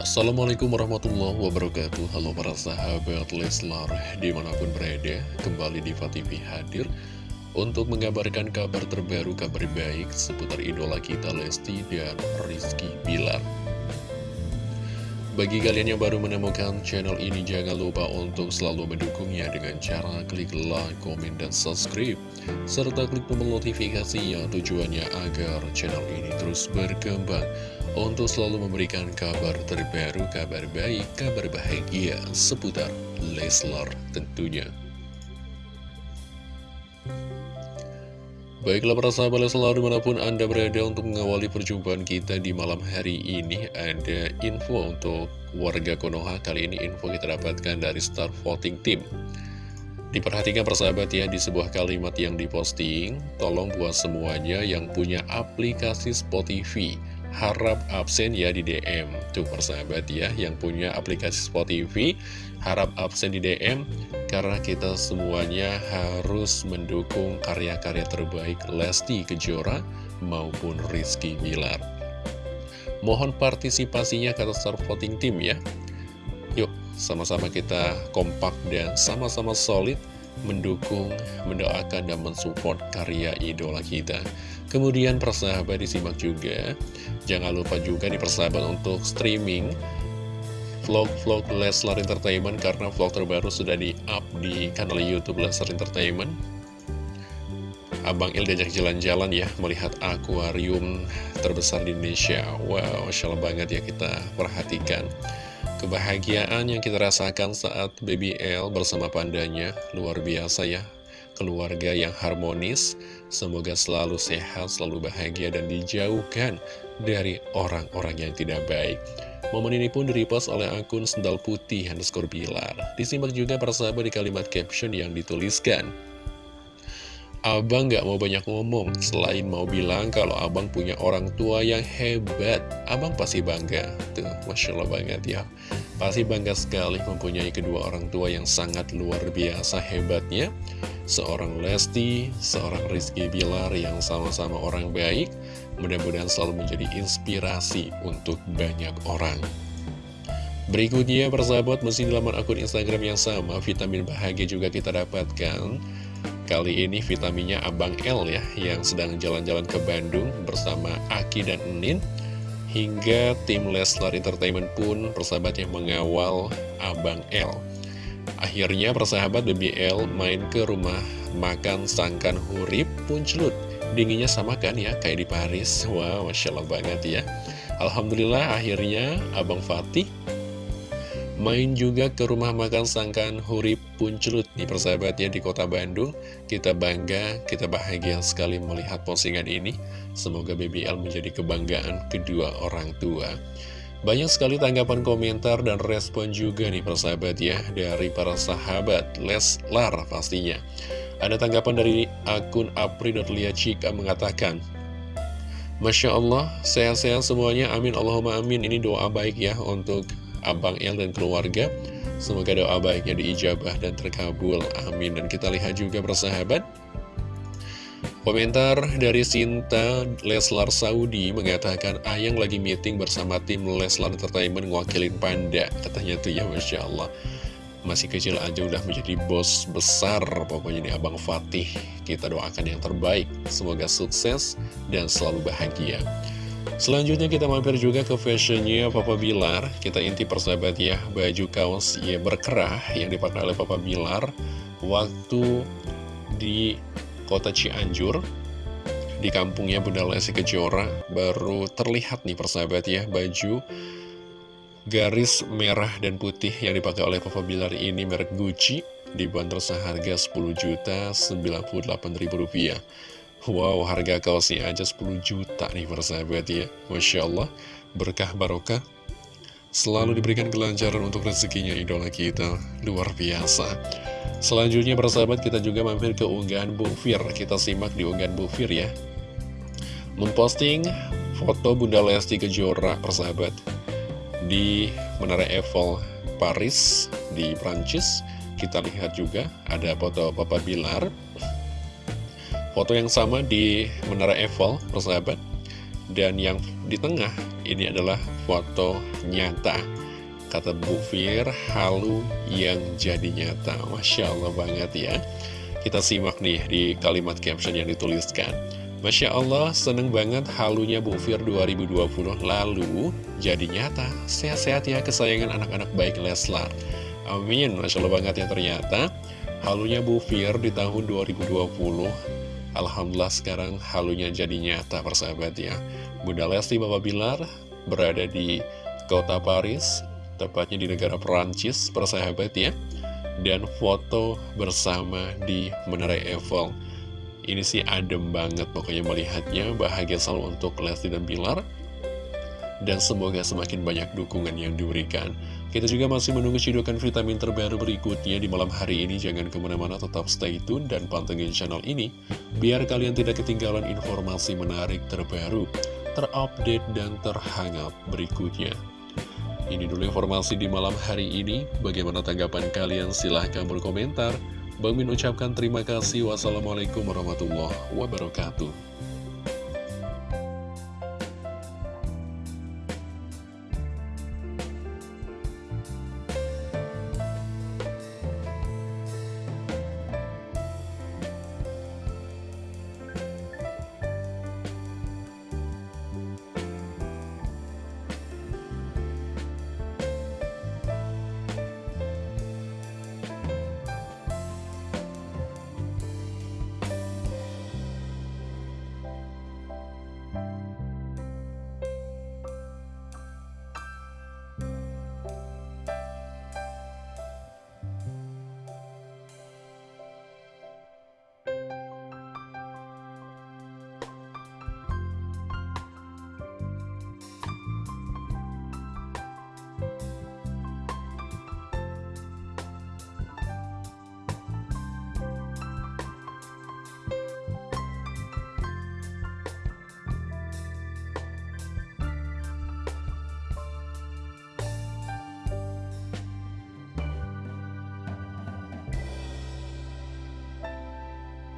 Assalamualaikum warahmatullahi wabarakatuh. Halo para sahabat Leslar Di mana pun berada Kembali di TV hadir Untuk mengabarkan kabar terbaru Kabar baik seputar idola kita Lesti dan Rizky Bilar bagi kalian yang baru menemukan channel ini, jangan lupa untuk selalu mendukungnya dengan cara klik like, komen, dan subscribe. Serta klik tombol notifikasinya tujuannya agar channel ini terus berkembang untuk selalu memberikan kabar terbaru, kabar baik, kabar bahagia seputar Leslar tentunya. Baiklah para sahabat selalu di mana pun Anda berada untuk mengawali perjumpaan kita di malam hari ini Ada info untuk warga Konoha. Kali ini info kita dapatkan dari Star Voting Team. Diperhatikan persahabat ya di sebuah kalimat yang diposting Tolong buat semuanya yang punya aplikasi Spotify harap absen ya di DM Tuh persahabat ya yang punya aplikasi Spotify harap absen di DM Karena kita semuanya harus mendukung karya-karya terbaik Lesti Kejora maupun Rizky Bilar. Mohon partisipasinya kata Star Voting Team ya. Yuk sama-sama kita kompak dan sama-sama solid mendukung, mendoakan, dan mensupport karya idola kita. Kemudian persahabat disimak juga, jangan lupa juga di persahabat untuk streaming vlog-vlog Leslar Entertainment karena vlog terbaru sudah di-up di kanal Youtube Leslar Entertainment. Abang Il diajak jalan-jalan ya melihat akuarium terbesar di Indonesia. Wow, Allah banget ya kita perhatikan. Kebahagiaan yang kita rasakan saat Baby L bersama pandanya luar biasa ya. Keluarga yang harmonis, semoga selalu sehat, selalu bahagia dan dijauhkan dari orang-orang yang tidak baik. Momen ini pun direpost oleh akun Sendal Putih underscore Bilar. Disimak juga persahabat di kalimat caption yang dituliskan. Abang gak mau banyak ngomong, selain mau bilang kalau abang punya orang tua yang hebat, abang pasti bangga. Tuh, Masya Allah banget ya. Pasti bangga sekali mempunyai kedua orang tua yang sangat luar biasa hebatnya. Seorang Lesti, seorang Rizky Bilar yang sama-sama orang baik, mudah-mudahan selalu menjadi inspirasi untuk banyak orang. Berikutnya, persahabat, mesin laman akun Instagram yang sama, vitamin bahagia juga kita dapatkan. Kali ini vitaminnya Abang L ya Yang sedang jalan-jalan ke Bandung bersama Aki dan Enin Hingga tim Leslar Entertainment pun persahabat mengawal Abang L. Akhirnya persahabat BBL main ke rumah makan sangkan hurip puncelut Dinginnya sama kan ya kayak di Paris. Wow Masya Allah banget ya. Alhamdulillah akhirnya Abang Fatih Main juga ke rumah makan sangkan Hurip Puncelut nih persahabatnya di kota Bandung. Kita bangga, kita bahagia sekali melihat postingan ini. Semoga BBL menjadi kebanggaan kedua orang tua. Banyak sekali tanggapan komentar dan respon juga nih persahabat ya Dari para sahabat Leslar pastinya. Ada tanggapan dari akun apri.liacika mengatakan Masya Allah, sehat-sehat semuanya, amin. Allahumma amin. Ini doa baik ya untuk Abang El dan keluarga. Semoga doa baiknya diijabah dan terkabul. Amin. Dan kita lihat juga bersahabat. Komentar dari Sinta Leslar Saudi mengatakan Ayang lagi meeting bersama tim Leslar Entertainment ngwakilin Panda Katanya tuh ya Masya Allah Masih kecil aja udah menjadi bos besar Pokoknya ini Abang Fatih Kita doakan yang terbaik Semoga sukses dan selalu bahagia Selanjutnya kita mampir juga ke fashionnya Papa Bilar. Kita inti persahabat ya Baju kaos ya berkerah yang dipakai oleh Papa Bilar Waktu di kota Cianjur Di kampungnya Bunda Lesi Kejora. Baru terlihat nih persahabat ya Baju garis merah dan putih yang dipakai oleh Papa Bilar ini merek Gucci Dibanderol seharga 10 juta 98 ribu rupiah Wow, harga kaosnya aja 10 juta nih persahabat ya. Masya Allah, berkah barokah. Selalu diberikan kelancaran untuk rezekinya idola kita. Luar biasa. Selanjutnya persahabat kita juga mampir ke unggahan Bu Fir. Kita simak di unggahan Bu Fir ya. Memposting foto Bunda Lesti Kejora persahabat. Di Menara Eiffel Paris di Prancis. Kita lihat juga ada foto Papa Bilar Foto yang sama di Menara Eiffel, persahabat. Dan yang di tengah ini adalah foto nyata Kata Bu Fir, halu yang jadi nyata Masya Allah banget ya Kita simak nih di kalimat caption yang dituliskan Masya Allah, seneng banget halunya Bu Fir 2020 lalu jadi nyata. Sehat-sehat ya kesayangan anak-anak baik Leslar. Amin, Masya Allah banget ya ternyata halunya Bu Fir di tahun 2020. Alhamdulillah sekarang halunya jadi nyata persahabat ya. Bunda Lesti Bapak Bilar berada di kota Paris, tepatnya di negara Perancis persahabat ya. Dan foto bersama di Menara Eiffel ini sih adem banget pokoknya melihatnya Bahagia selalu untuk Lesti dan Bilar Dan semoga semakin banyak dukungan yang diberikan Kita juga masih menunggu cidukan vitamin terbaru berikutnya di malam hari ini Jangan ke mana-mana tetap stay tune dan pantengin channel ini Biar kalian tidak ketinggalan informasi menarik terbaru Terupdate dan terhangat berikutnya ini dulu informasi di malam hari ini. Bagaimana tanggapan kalian? Silahkan berkomentar. Bang Min ucapkan terima kasih. Wassalamualaikum warahmatullahi wabarakatuh.